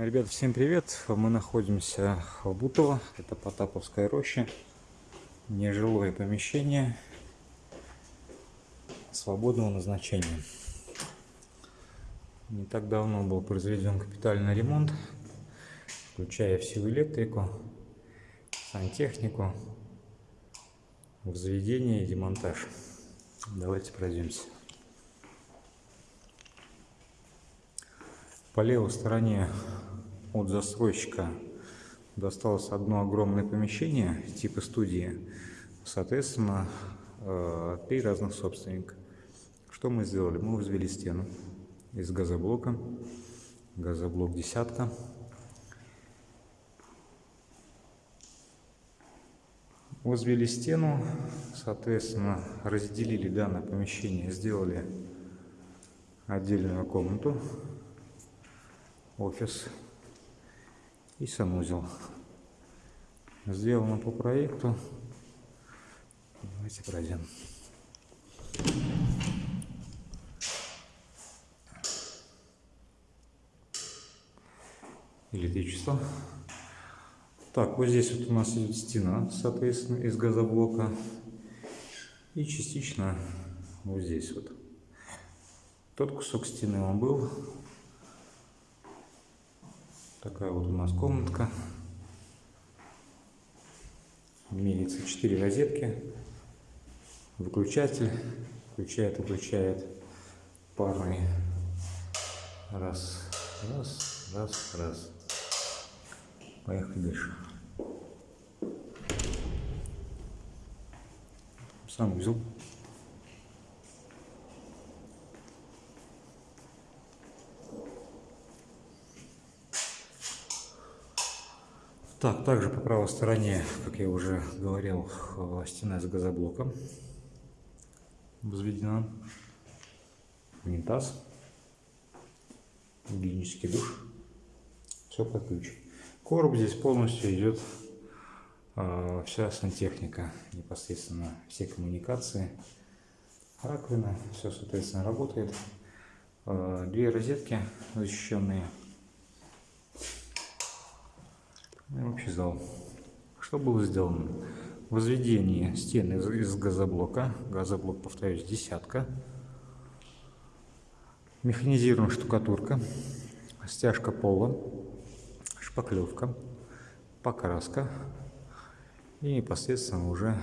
Ребята, всем привет! Мы находимся в Бутово, это Потаповская роща, нежилое помещение свободного назначения. Не так давно был произведен капитальный ремонт, включая всю электрику, сантехнику, возведение и демонтаж. Давайте пройдемся. По левой стороне от застройщика досталось одно огромное помещение типа студии. Соответственно, э, три разных собственника. Что мы сделали? Мы возвели стену из газоблока. Газоблок десятка. Возвели стену, соответственно, разделили данное помещение, сделали отдельную комнату, офис и санузел. Сделано по проекту. Давайте пройдем. Электричество. Так, вот здесь вот у нас идет стена, соответственно, из газоблока. И частично вот здесь вот. Тот кусок стены он был. Такая вот у нас комнатка. Имеется 4 розетки. Выключатель. Включает, выключает парный. Раз, раз, раз, раз. Поехали дальше. Сам узел. Так, также по правой стороне, как я уже говорил, стена с газоблоком возведена. Унитаз, гигиенический душ, все под ключ. Короб здесь полностью идет э, вся сантехника, непосредственно все коммуникации, раковина, все соответственно работает. Э, две розетки защищенные. И общий зал. Что было сделано? Возведение стены из, газоблока. Газоблок, повторюсь, десятка. Механизированная штукатурка. Стяжка пола шпаклевка, покраска и непосредственно уже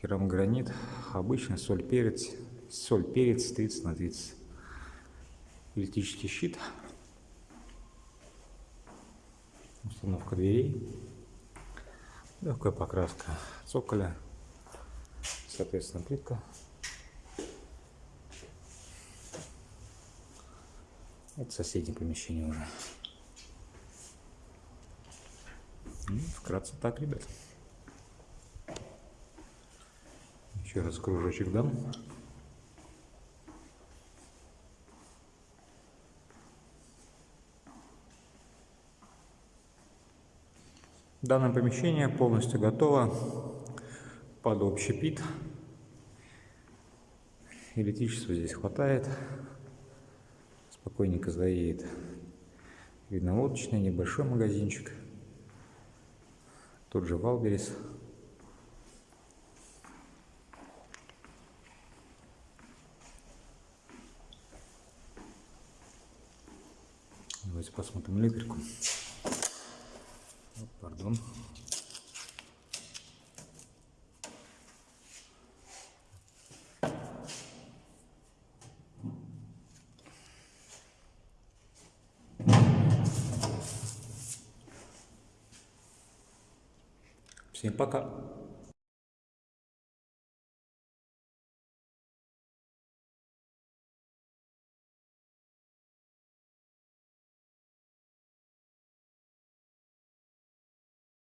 керамогранит, обычный соль, перец, соль, перец 30 на 30. Электрический щит, установка дверей, легкая покраска цоколя, соответственно плитка. Это соседнее помещение уже. Ну, вкратце так, ребят. Еще раз кружочек дам. Данное помещение полностью готово под общий пит. Электричества здесь хватает. Спокойненько заедет. Видно лодочный небольшой магазинчик. Тут же Валберис. Давайте посмотрим электрику. Пардон. Всем пока.